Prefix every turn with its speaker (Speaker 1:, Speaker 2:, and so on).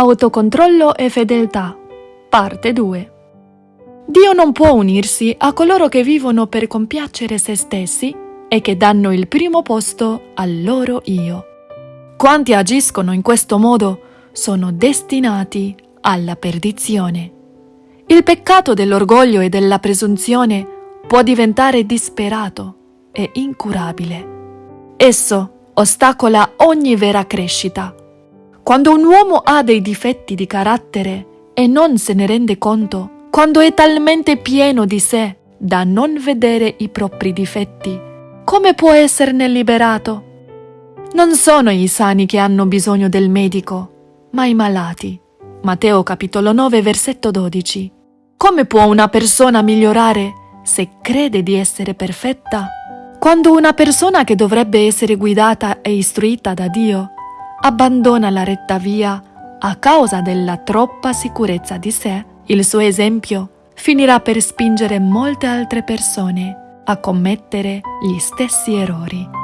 Speaker 1: Autocontrollo e fedeltà. Parte 2. Dio non può unirsi a coloro che vivono per compiacere se stessi e che danno il primo posto al loro io. Quanti agiscono in questo modo sono destinati alla perdizione. Il peccato dell'orgoglio e della presunzione può diventare disperato e incurabile. Esso ostacola ogni vera crescita. Quando un uomo ha dei difetti di carattere e non se ne rende conto, quando è talmente pieno di sé da non vedere i propri difetti, come può esserne liberato? Non sono i sani che hanno bisogno del medico, ma i malati. Matteo capitolo 9 versetto 12. Come può una persona migliorare se crede di essere perfetta? Quando una persona che dovrebbe essere guidata e istruita da Dio abbandona la retta via a causa della troppa sicurezza di sé, il suo esempio finirà per spingere molte altre persone a commettere gli stessi errori.